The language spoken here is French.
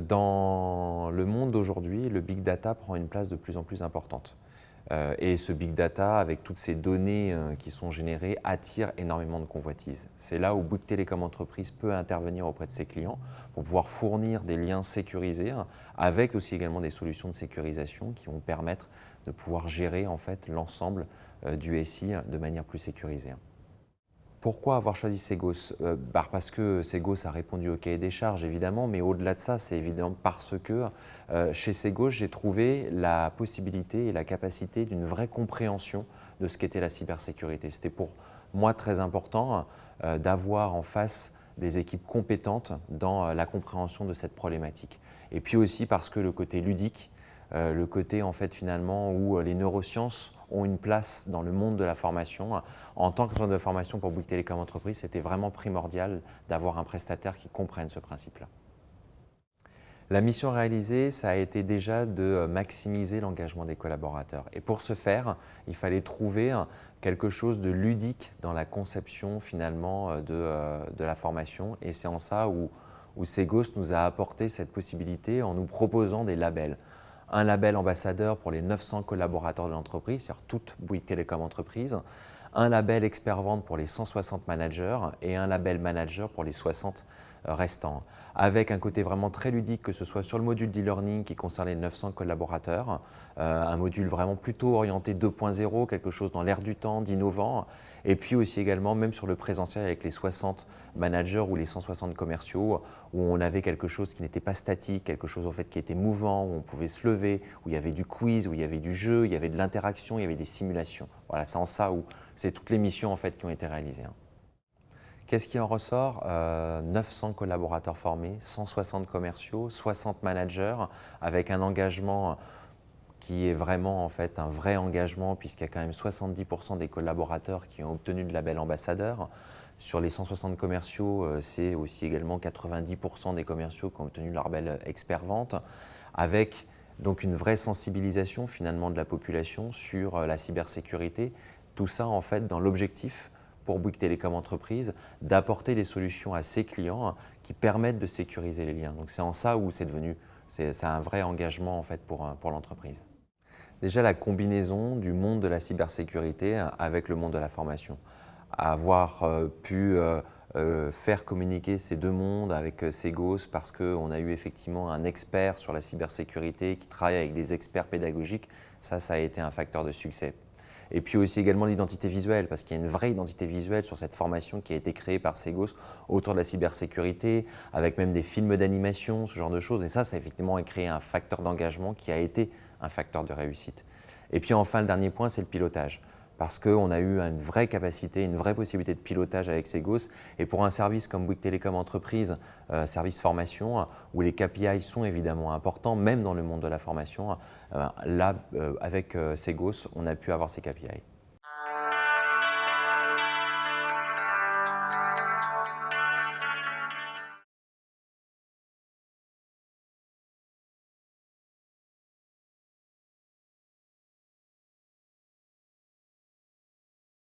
Dans le monde d'aujourd'hui, le big data prend une place de plus en plus importante. Euh, et ce big data, avec toutes ces données euh, qui sont générées, attire énormément de convoitises. C'est là où Bouygues Télécom Entreprise peut intervenir auprès de ses clients pour pouvoir fournir des liens sécurisés, avec aussi également des solutions de sécurisation qui vont permettre de pouvoir gérer en fait l'ensemble euh, du SI de manière plus sécurisée. Pourquoi avoir choisi Segos? Euh, bah, Parce que Segos a répondu au cahier des charges, évidemment, mais au-delà de ça, c'est évidemment parce que euh, chez Segos, j'ai trouvé la possibilité et la capacité d'une vraie compréhension de ce qu'était la cybersécurité. C'était pour moi très important euh, d'avoir en face des équipes compétentes dans la compréhension de cette problématique. Et puis aussi parce que le côté ludique, le côté en fait finalement où les neurosciences ont une place dans le monde de la formation. En tant que de formation pour Bouygues Télécom Entreprise, c'était vraiment primordial d'avoir un prestataire qui comprenne ce principe-là. La mission réalisée, ça a été déjà de maximiser l'engagement des collaborateurs. Et pour ce faire, il fallait trouver quelque chose de ludique dans la conception finalement de, euh, de la formation. Et c'est en ça où, où Segos nous a apporté cette possibilité en nous proposant des labels un label ambassadeur pour les 900 collaborateurs de l'entreprise, c'est-à-dire toute Bouygues Télécom entreprise, un label expert vente pour les 160 managers et un label manager pour les 60 euh, restants, avec un côté vraiment très ludique, que ce soit sur le module d'e-learning qui concerne les 900 collaborateurs, euh, un module vraiment plutôt orienté 2.0, quelque chose dans l'air du temps, d'innovant, et puis aussi également même sur le présentiel avec les 60 managers ou les 160 commerciaux, où on avait quelque chose qui n'était pas statique, quelque chose en fait qui était mouvant, où on pouvait se lever, où il y avait du quiz, où il y avait du jeu, il y avait de l'interaction, il y avait des simulations. Voilà, c'est en ça où c'est toutes les missions en fait qui ont été réalisées. Hein. Qu'est-ce qui en ressort? 900 euh, collaborateurs formés, 160 commerciaux, 60 managers, avec un engagement qui est vraiment en fait un vrai engagement puisqu'il y a quand même 70% des collaborateurs qui ont obtenu le label ambassadeur. Sur les 160 commerciaux, euh, c'est aussi également 90% des commerciaux qui ont obtenu leur label expert vente, avec donc une vraie sensibilisation finalement de la population sur euh, la cybersécurité. Tout ça en fait dans l'objectif pour Bouygues Télécom Entreprise d'apporter des solutions à ses clients qui permettent de sécuriser les liens. Donc c'est en ça où c'est devenu, c'est un vrai engagement en fait pour, pour l'entreprise. Déjà la combinaison du monde de la cybersécurité avec le monde de la formation. Avoir euh, pu euh, euh, faire communiquer ces deux mondes avec Segos parce qu'on a eu effectivement un expert sur la cybersécurité qui travaille avec des experts pédagogiques, ça, ça a été un facteur de succès. Et puis aussi également l'identité visuelle, parce qu'il y a une vraie identité visuelle sur cette formation qui a été créée par Segos autour de la cybersécurité, avec même des films d'animation, ce genre de choses. Et ça, ça a effectivement créé un facteur d'engagement qui a été un facteur de réussite. Et puis enfin, le dernier point, c'est le pilotage parce qu'on a eu une vraie capacité, une vraie possibilité de pilotage avec Segos. Et pour un service comme Bouygues Télécom Entreprise, euh, service formation, où les KPI sont évidemment importants, même dans le monde de la formation, euh, là, euh, avec Segos, on a pu avoir ces KPI.